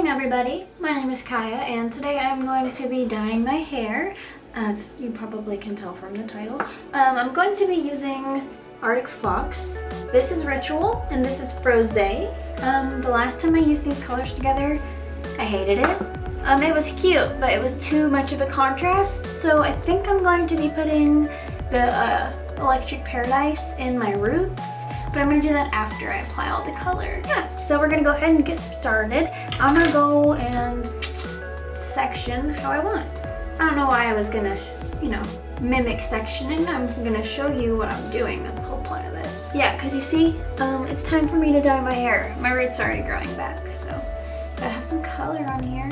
morning everybody, my name is Kaya and today I'm going to be dyeing my hair as you probably can tell from the title. Um, I'm going to be using Arctic Fox. This is Ritual and this is Frosé. Um, the last time I used these colors together, I hated it. Um, it was cute, but it was too much of a contrast, so I think I'm going to be putting the uh, Electric Paradise in my roots but I'm gonna do that after I apply all the color. Yeah, so we're gonna go ahead and get started. I'm gonna go and section how I want. I don't know why I was gonna, you know, mimic sectioning. I'm gonna show you what I'm doing. That's the whole point of this. Yeah, because you see, um, it's time for me to dye my hair. My roots are already growing back, so gotta have some color on here.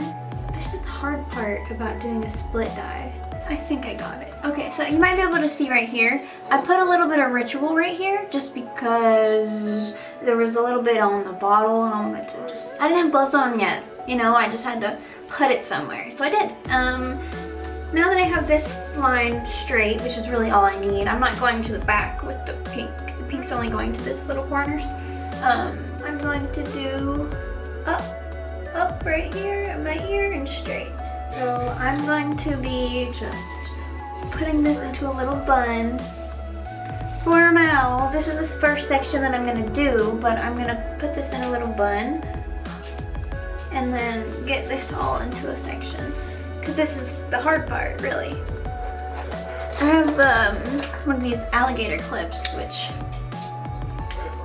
This is the hard part about doing a split dye. I think I got it. Okay, so you might be able to see right here. I put a little bit of Ritual right here just because there was a little bit on the bottle and I wanted to just... I didn't have gloves on yet. You know, I just had to put it somewhere. So I did. Um, now that I have this line straight, which is really all I need, I'm not going to the back with the pink. The pink's only going to this little corners. Um, I'm going to do up, up right here at my ear and straight. So I'm going to be just putting this into a little bun. For now, this is the first section that I'm going to do, but I'm going to put this in a little bun and then get this all into a section because this is the hard part, really. I have um, one of these alligator clips, which,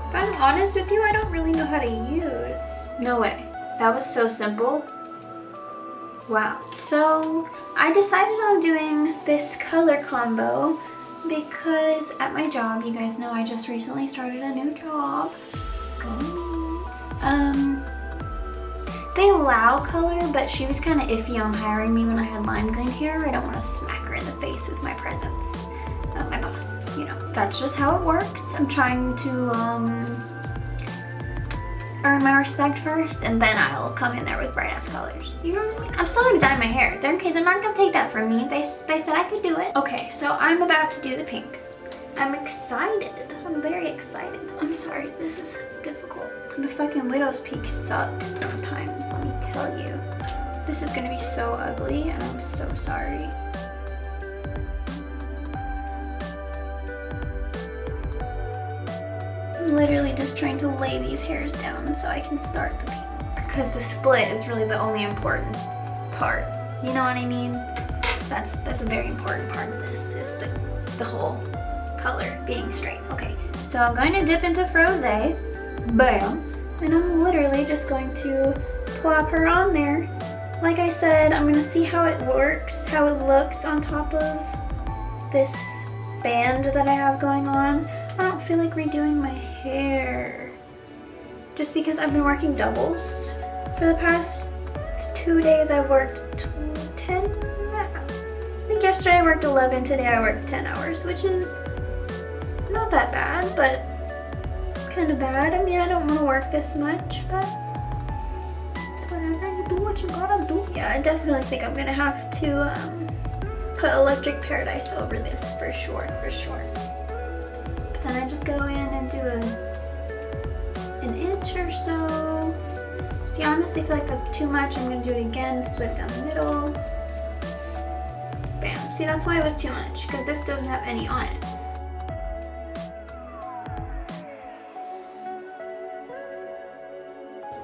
if I'm honest with you, I don't really know how to use. No way. That was so simple. Wow. So I decided on doing this color combo because at my job, you guys know I just recently started a new job. Go me. Um, they allow color, but she was kind of iffy on hiring me when I had lime green hair. I don't want to smack her in the face with my presence. Uh, my boss, you know. That's just how it works. I'm trying to, um, earn my respect first and then I'll come in there with bright ass colors. You know what I mean? I'm still gonna dye my hair. They're okay, they're not gonna take that from me. They, they said I could do it. Okay, so I'm about to do the pink. I'm excited. I'm very excited. I'm sorry, this is difficult. The fucking widow's peak sucks sometimes, let me tell you. This is gonna be so ugly and I'm so sorry. Literally just trying to lay these hairs down so I can start the pink. Because the split is really the only important part. You know what I mean? That's that's a very important part of this, is the, the whole color being straight. Okay, so I'm going to dip into Frosé. Bam. And I'm literally just going to plop her on there. Like I said, I'm going to see how it works, how it looks on top of this band that I have going on. I don't feel like redoing my hair. Just because I've been working doubles for the past two days. I worked 10, I think yesterday I worked 11, today I worked 10 hours, which is not that bad, but kind of bad. I mean, I don't want to work this much, but it's whatever. You do what you gotta do. Yeah, I definitely think I'm gonna have to um, put Electric Paradise over this for sure, for sure. Go in and do a, an inch or so. See, honestly, I feel like that's too much. I'm gonna do it again, split down the middle. Bam. See, that's why it was too much, because this doesn't have any on it.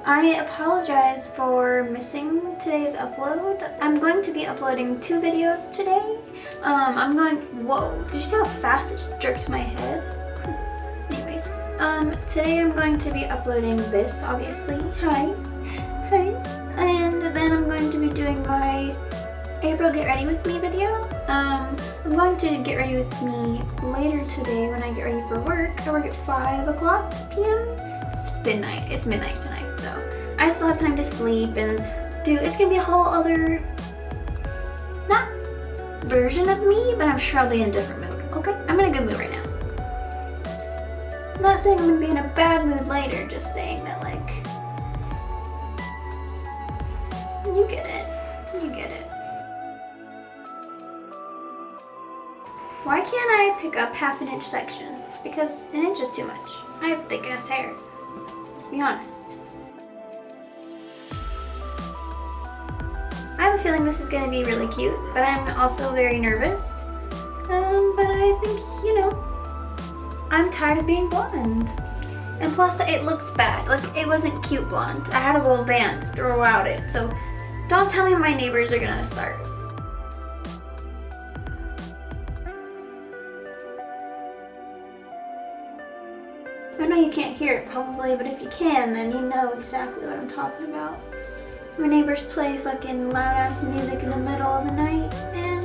I apologize for missing today's upload. I'm going to be uploading two videos today. Um, I'm going, whoa, did you see how fast it just jerked my head? Um, today I'm going to be uploading this, obviously. Hi. Hi. And then I'm going to be doing my April Get Ready With Me video. Um, I'm going to get ready with me later today when I get ready for work. I work at 5 o'clock p.m. It's midnight. It's midnight tonight, so I still have time to sleep and do, it's gonna be a whole other, not version of me, but I'm sure I'll be in a different mood, okay? I'm in a good mood right now. I'm not saying I'm gonna be in a bad mood later, just saying that like, you get it, you get it. Why can't I pick up half an inch sections? Because an inch is too much. I have thick ass hair, let's be honest. I have a feeling this is going to be really cute, but I'm also very nervous. Um, but I think, you know, I'm tired of being blonde. And plus, it looked bad. Like, it wasn't cute blonde. I had a little band throughout it. So, don't tell me my neighbors are gonna start. I know you can't hear it probably, but if you can, then you know exactly what I'm talking about. My neighbors play fucking loud ass music in the middle of the night, and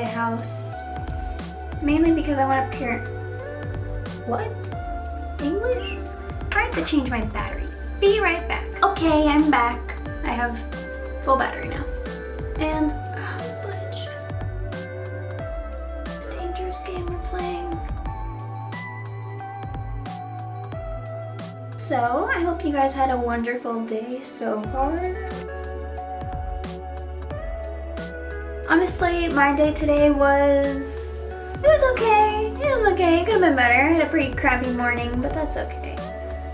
a house. Mainly because I want to parent. What? English? I have to change my battery. Be right back. Okay, I'm back. I have full battery now. And, ah, fudge. Dangerous game we're playing. So, I hope you guys had a wonderful day so far. Honestly, my day today was, it was okay. It was okay, it could have been better. I had a pretty crappy morning, but that's okay.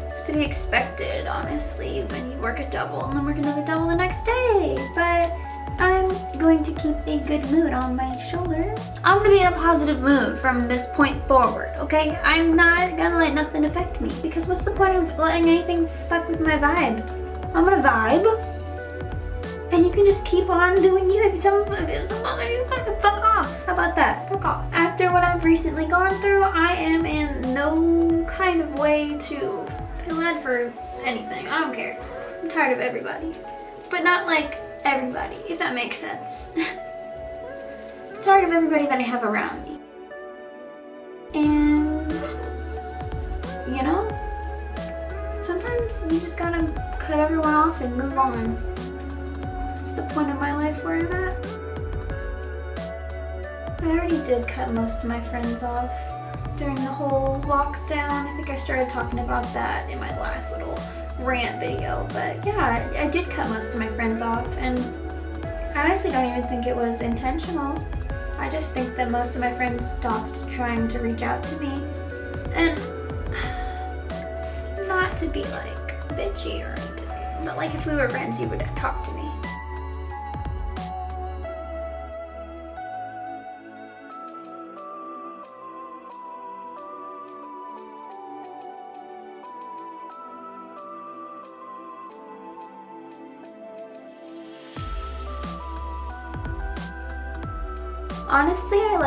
It's to be expected, honestly, when you work a double and then work another double the next day. But I'm going to keep a good mood on my shoulders. I'm gonna be in a positive mood from this point forward, okay? I'm not gonna let nothing affect me because what's the point of letting anything fuck with my vibe? I'm gonna vibe and you can just keep on doing you. If someone if someone bother you, fucking fuck off. How about that? Fuck off. After what I've recently gone through, I am in no kind of way to feel bad for anything. I don't care. I'm tired of everybody. But not like everybody, if that makes sense. tired of everybody that I have around me. And, you know, sometimes you just gotta cut everyone off and move on the point of my life where I'm at. I already did cut most of my friends off during the whole lockdown. I think I started talking about that in my last little rant video. But yeah, I did cut most of my friends off and I honestly don't even think it was intentional. I just think that most of my friends stopped trying to reach out to me. And not to be like bitchy or anything, but like if we were friends, you would talk to me.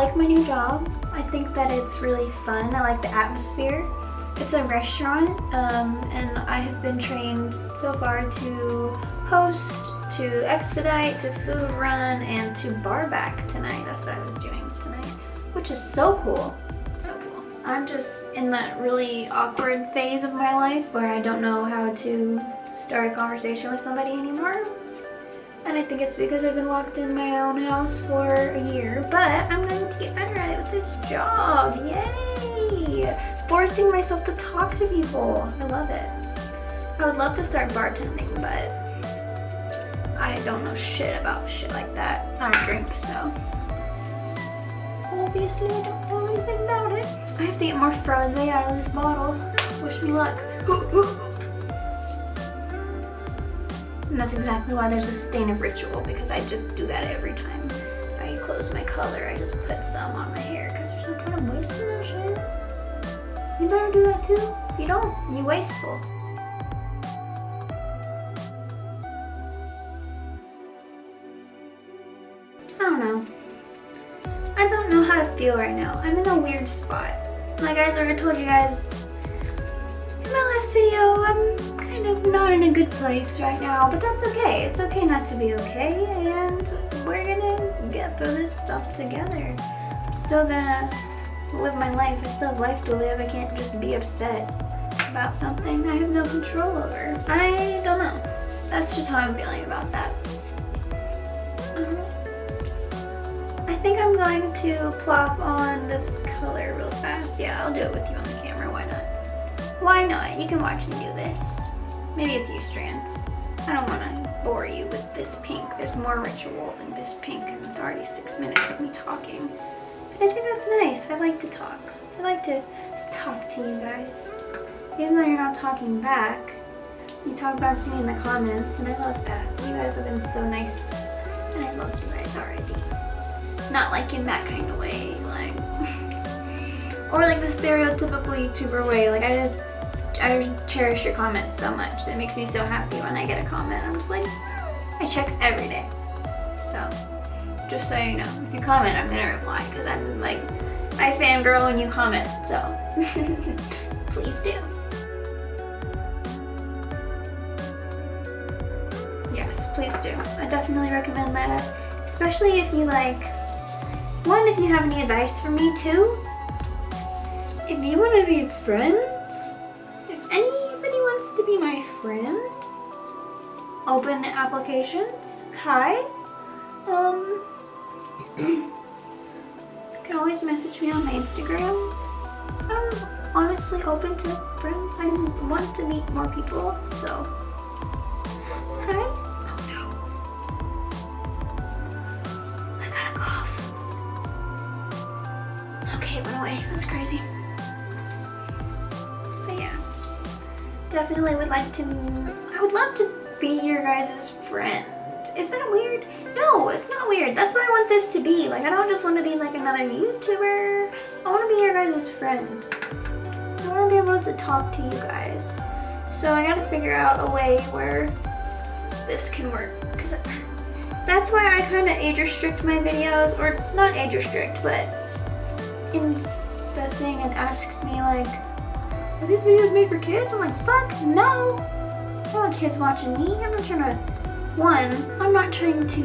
Like my new job. I think that it's really fun. I like the atmosphere. It's a restaurant um, and I have been trained so far to host, to expedite, to food run, and to bar back tonight. That's what I was doing tonight, which is so cool. So cool. I'm just in that really awkward phase of my life where I don't know how to start a conversation with somebody anymore and I think it's because I've been locked in my own house for a year, but I'm going this job. Yay! Forcing myself to talk to people. I love it. I would love to start bartending, but I don't know shit about shit like that. I don't drink, so obviously I don't know anything about it. I have to get more Frosé out of this bottle. Wish me luck. And that's exactly why there's a stain of ritual because I just do that every time close my color. I just put some on my hair because there's no point in wasting that shit. You better do that too. If you don't, you wasteful. I don't know. I don't know how to feel right now. I'm in a weird spot. Like I already told you guys in my last video, I'm kind of not in a good place right now, but that's okay. It's okay not to be okay, and we're gonna get through this stuff together. I'm still gonna live my life. I still have life to live. I can't just be upset about something I have no control over. I don't know. That's just how I'm feeling about that. Uh-huh. I think I'm going to plop on this color real fast. Yeah, I'll do it with you on the camera. Why not? Why not? You can watch me do this. Maybe a few strands. I don't want to bore you with this pink. There's more ritual than this pink and it's already six minutes of me talking. But I think that's nice. I like to talk. I like to talk to you guys. Even though you're not talking back, you talk back to me in the comments and I love that. You guys have been so nice and I love you guys already. Not like in that kind of way, like, or like the stereotypical YouTuber way. Like I just I cherish your comments so much. It makes me so happy when I get a comment. I'm just like, I check every day. So, just so you know, if you comment, I'm gonna reply because I'm like, I fangirl when you comment, so please do. Yes, please do. I definitely recommend that, especially if you like, one, if you have any advice for me, too, if you want to be friends, Open applications. Hi. Um, you can always message me on my Instagram. I'm honestly open to friends. I want to meet more people, so. Hi. Oh no. I got a cough. Okay, it went away. That's crazy. But yeah. Definitely would like to, I would love to be your guys' friend. Is that weird? No, it's not weird. That's what I want this to be. Like, I don't just want to be like another YouTuber. I want to be your guys' friend. I want to be able to talk to you guys. So I gotta figure out a way where this can work. Because that's why I kind of age restrict my videos. Or not age restrict, but in the thing it asks me like, are these videos made for kids? I'm like, fuck no. I don't want kids watching me. I'm not trying to, one, I'm not trying to,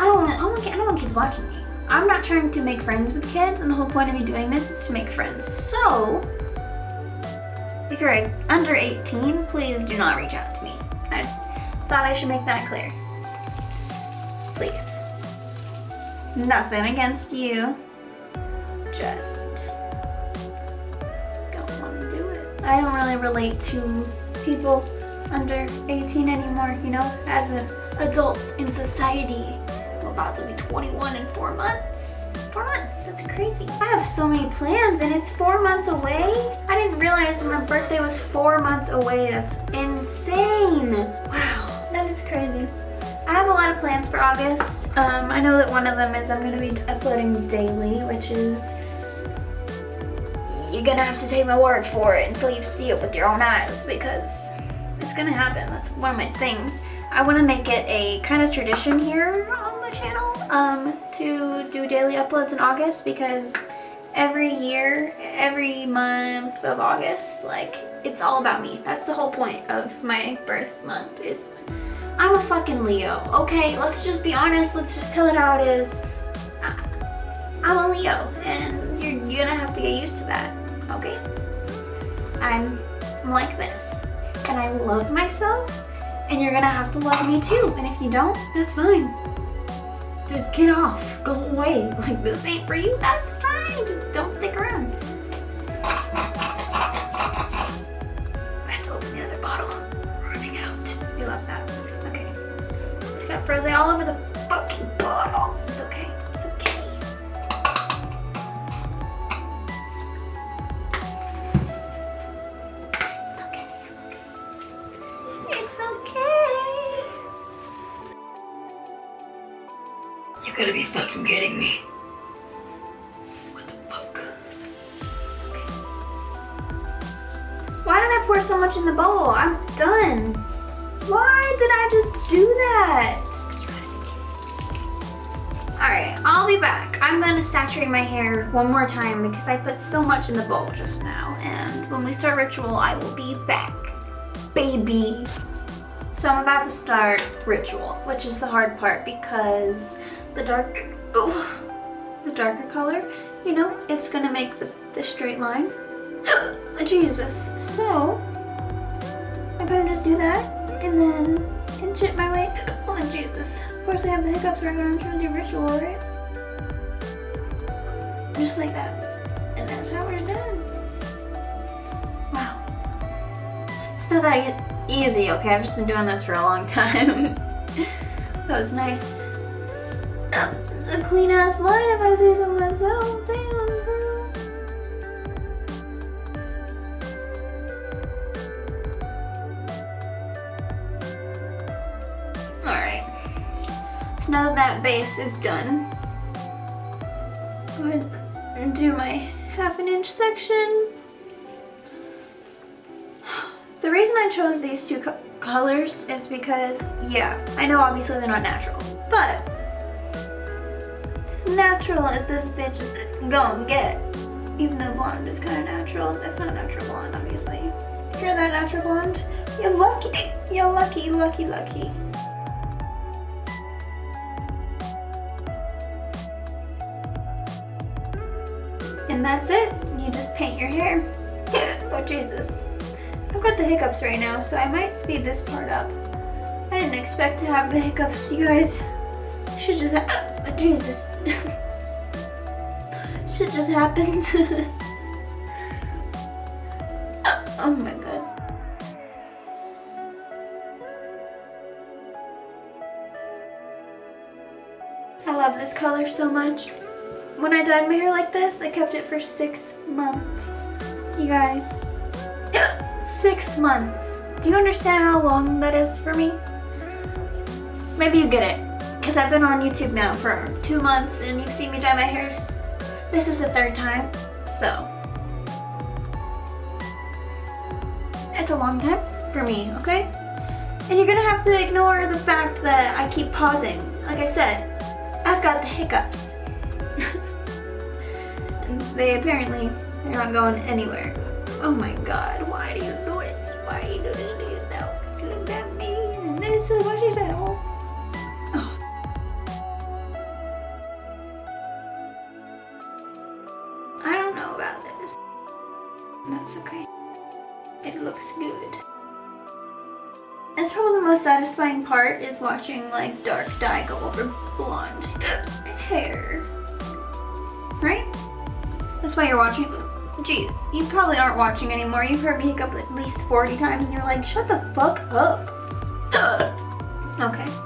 I don't want, I don't want, I don't want kids watching me. I'm not trying to make friends with kids and the whole point of me doing this is to make friends. So, if you're under 18, please do not reach out to me. I just thought I should make that clear. Please. Nothing against you. Just I don't really relate to people under 18 anymore, you know, as an adult in society. I'm about to be 21 in four months. Four months, that's crazy. I have so many plans and it's four months away. I didn't realize my birthday was four months away. That's insane. Wow, that is crazy. I have a lot of plans for August. Um, I know that one of them is I'm gonna be uploading daily, which is you're gonna have to take my word for it until you see it with your own eyes because it's gonna happen. That's one of my things. I want to make it a kind of tradition here on my channel um, to do daily uploads in August because every year, every month of August, like, it's all about me. That's the whole point of my birth month is I'm a fucking Leo, okay? Let's just be honest. Let's just tell it how it is. I'm a Leo, and you're gonna have to get used to that okay? I'm like this and I love myself and you're gonna have to love me too. And if you don't, that's fine. Just get off, go away. Like this ain't for you, that's fine. Just don't stick around. I have to open the other bottle. Running out. You love that. Okay. It's got Frozen all over the fucking bottle. It's okay. Kidding me. What the fuck? Okay. Why did I pour so much in the bowl? I'm done. Why did I just do that? Alright, I'll be back. I'm going to saturate my hair one more time because I put so much in the bowl just now. And when we start ritual, I will be back. Baby. So I'm about to start ritual, which is the hard part because the dark, oh, the darker color, you know, it's gonna make the, the straight line. Jesus. So, I'm gonna just do that and then inch it my way. Oh, Jesus. Of course I have the hiccups right when I'm trying to do ritual, right? Just like that. And that's how we're done. Wow. It's not that easy, okay? I've just been doing this for a long time. that was nice. A clean ass line if I say so myself. Damn, girl. Alright. So now that that base is done, go ahead and do my half an inch section. The reason I chose these two co colors is because, yeah, I know obviously they're not natural, but natural as this bitch is gonna get. Even though blonde is kind of natural, that's not natural blonde, obviously. If you're that natural blonde, you're lucky. You're lucky, lucky, lucky. And that's it. You just paint your hair. oh, Jesus. I've got the hiccups right now, so I might speed this part up. I didn't expect to have the hiccups, you guys. Should just ha- oh, Jesus. Shit just happens. oh, oh my god. I love this color so much. When I dyed my hair like this, I kept it for six months. You guys, six months. Do you understand how long that is for me? Maybe you get it, because I've been on YouTube now for two months and you've seen me dye my hair. This is the third time, so. It's a long time for me, okay? And you're gonna have to ignore the fact that I keep pausing. Like I said, I've got the hiccups. and they apparently, they're not going anywhere. Oh my god, why do you do it? Why do you do this to yourself? Look at me. And then it's watch yourself. It looks good. That's probably the most satisfying part is watching like dark dye go over blonde hair. Right? That's why you're watching. Jeez, you probably aren't watching anymore. You've heard me hiccup at least 40 times and you're like, shut the fuck up. okay.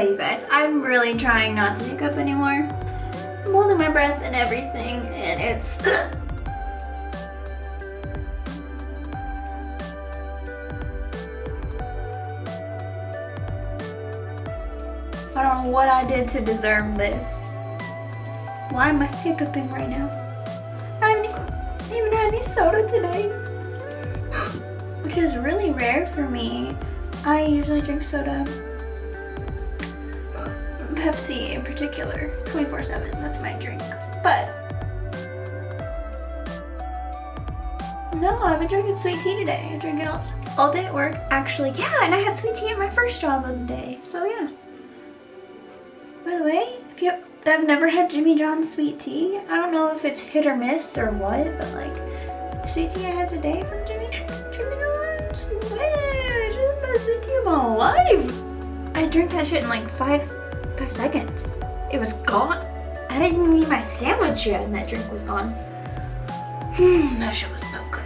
You guys, I'm really trying not to hiccup anymore. I'm holding my breath and everything, and it's... I don't know what I did to deserve this. Why am I hiccuping right now? I haven't even had any soda today. Which is really rare for me. I usually drink soda Pepsi in particular, 24-7, that's my drink. But, no, I've been drinking sweet tea today. I drink it all, all day at work. Actually, yeah, and I had sweet tea at my first job of the day, so yeah. By the way, if you have never had Jimmy John's sweet tea, I don't know if it's hit or miss or what, but like, the sweet tea I had today from Jimmy, Jimmy John's, man, the best sweet tea of my life. I drank that shit in like five five seconds. It was gone. I didn't even eat my sandwich yet and that drink was gone. Hmm, that shit was so good.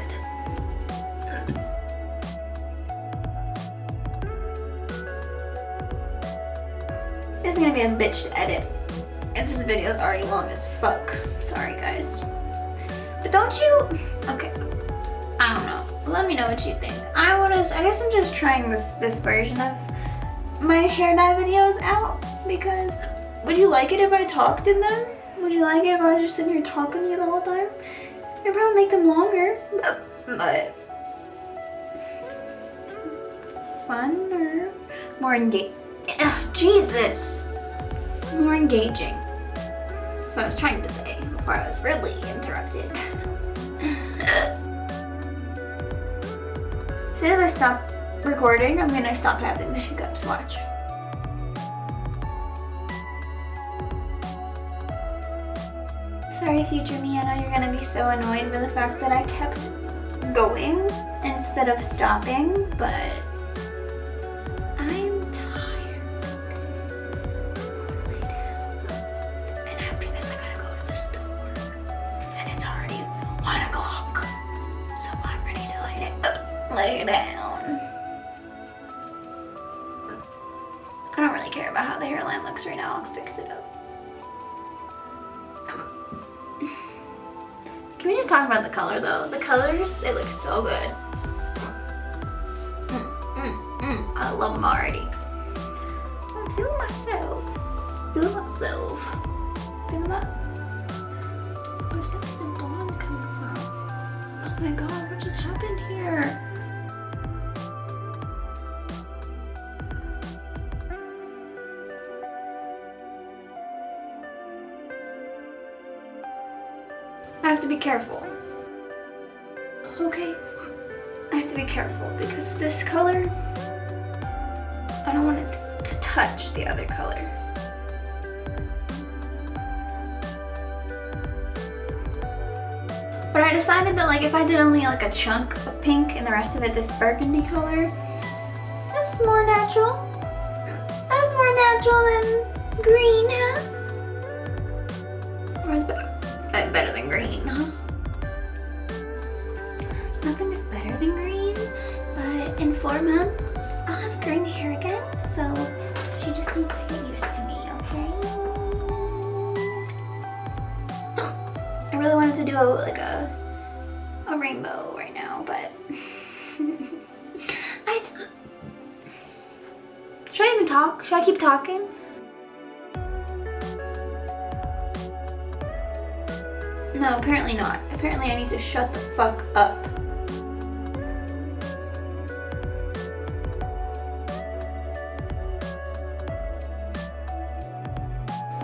This is gonna be a bitch to edit. And this video is already long as fuck. Sorry guys. But don't you, okay, I don't know. Let me know what you think. I wanna, I guess I'm just trying this, this version of my hair dye videos out because would you like it if I talked in them? Would you like it if I was just sitting here talking to you the whole time? I'd probably make them longer, but fun or more engaging. Jesus! More engaging. That's what I was trying to say before I was really interrupted. as soon as I stop recording, I'm gonna stop having the hiccups. Watch. Sorry, future me, I know you're gonna be so annoyed with the fact that I kept going instead of stopping, but what just happened here? I have to be careful. Okay. I have to be careful because this color, I don't want it to touch the other color. I decided that like if I did only like a chunk of pink and the rest of it this burgundy color, that's more natural. That's more natural than green, huh? Keep talking? No, apparently not. Apparently I need to shut the fuck up.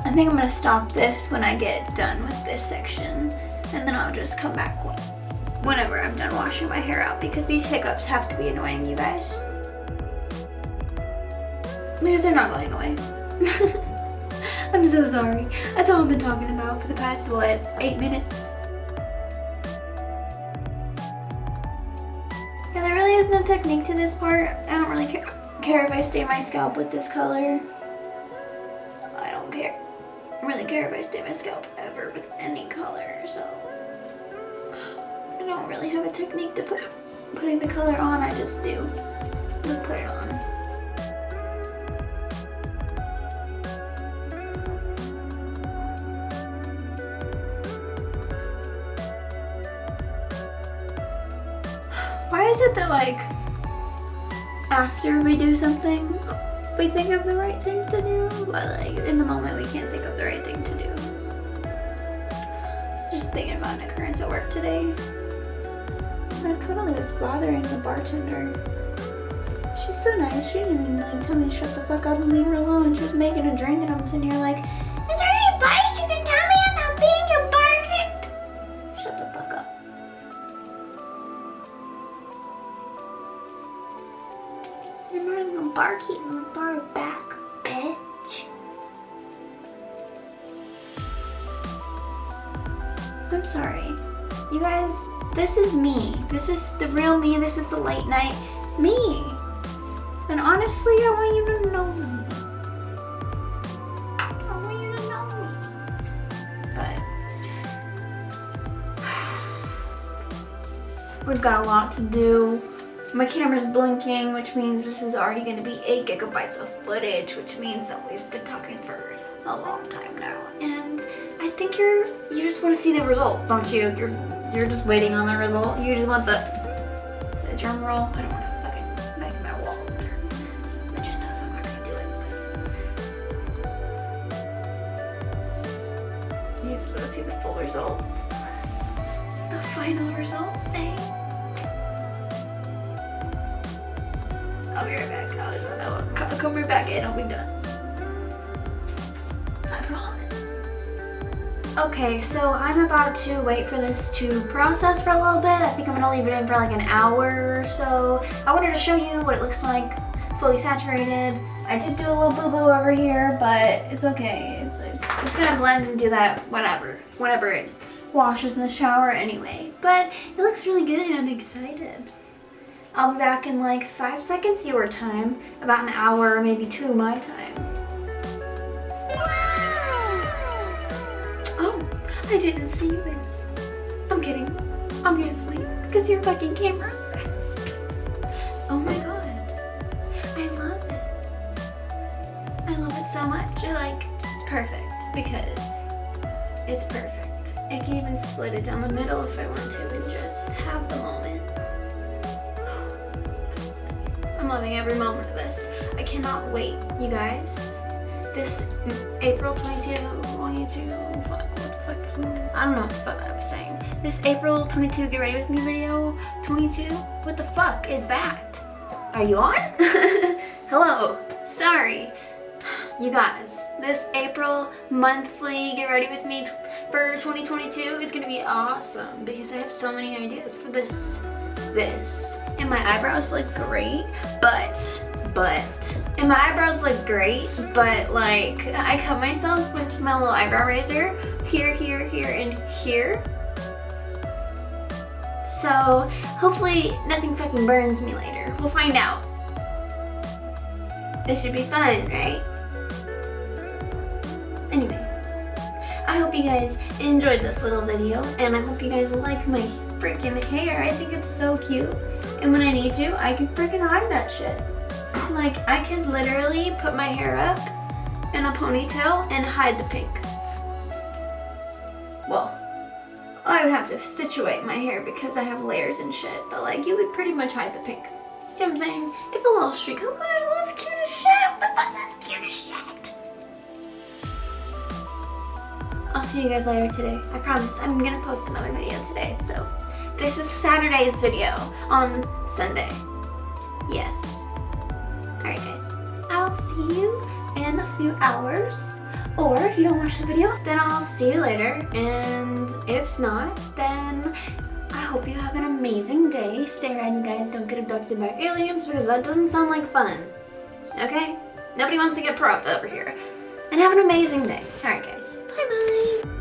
I think I'm gonna stop this when I get done with this section and then I'll just come back whenever I'm done washing my hair out because these hiccups have to be annoying you guys. Because they're not going away. I'm so sorry. That's all I've been talking about for the past, what, eight minutes? Yeah, there really is no technique to this part. I don't really care, care if I stain my scalp with this color. I don't care. really care if I stain my scalp ever with any color, so... I don't really have a technique to put putting the color on, I just do. Put it on. Is it that like after we do something we think of the right thing to do but like in the moment we can't think of the right thing to do. Just thinking about an occurrence at work today. And it totally was bothering the bartender. She's so nice. She didn't even like tell me to shut the fuck up and leave her alone. She was making a drink and I'm sitting here like, barkeep, I'm bar back, bitch. I'm sorry. You guys, this is me. This is the real me. This is the late night me. And honestly, I want you to know me. I want you to know me. But we've got a lot to do. My camera's blinking, which means this is already going to be 8 gigabytes of footage, which means that we've been talking for a long time now. And I think you're, you just want to see the result, don't you? You're, you're just waiting on the result. You just want the, the drum roll. I don't want to fucking make my wall magenta, so I'm not going to do it. You just want to see the full result. The final result, eh? I'll be right back. I'll, I'll come, right back in. I'll be done. I promise. Okay, so I'm about to wait for this to process for a little bit. I think I'm gonna leave it in for like an hour or so. I wanted to show you what it looks like fully saturated. I did do a little boo-boo over here, but it's okay. It's it's gonna blend and do that whatever, whenever it washes in the shower anyway. But it looks really good. I'm excited. I'll be back in like five seconds your time, about an hour, or maybe two my time. Oh, I didn't see you there. I'm kidding. I'm gonna sleep because you're fucking camera. oh my god. I love it. I love it so much. I like, it's perfect because it's perfect. I can even split it down the middle if I want to and just have the moment. Loving every moment of this. I cannot wait, you guys. This April 22, 22, fuck, what the fuck is I don't know what the fuck I was saying. This April 22 Get Ready With Me video, 22, what the fuck is that? Are you on? Hello, sorry. You guys, this April monthly Get Ready With Me for 2022 is gonna be awesome because I have so many ideas for this, this. My eyebrows look great, but, but, and my eyebrows look great, but like, I cut myself with my little eyebrow razor here, here, here, and here. So hopefully nothing fucking burns me later. We'll find out. This should be fun, right? Anyway, I hope you guys enjoyed this little video and I hope you guys like my freaking hair. I think it's so cute. And when I need to, I can freaking hide that shit. Like, I could literally put my hair up in a ponytail and hide the pink. Well, I would have to situate my hair because I have layers and shit, but like, you would pretty much hide the pink. See what I'm saying? If a little streak, oh gosh, that's cute as shit. What the fuck, that's cute as shit. I'll see you guys later today. I promise. I'm gonna post another video today. So this is Saturday's video on Sunday. Yes. Alright guys. I'll see you in a few hours. Or if you don't watch the video, then I'll see you later. And if not, then I hope you have an amazing day. Stay around, you guys. Don't get abducted by aliens because that doesn't sound like fun. Okay? Nobody wants to get propped over here. And have an amazing day. Alright guys. Bye bye.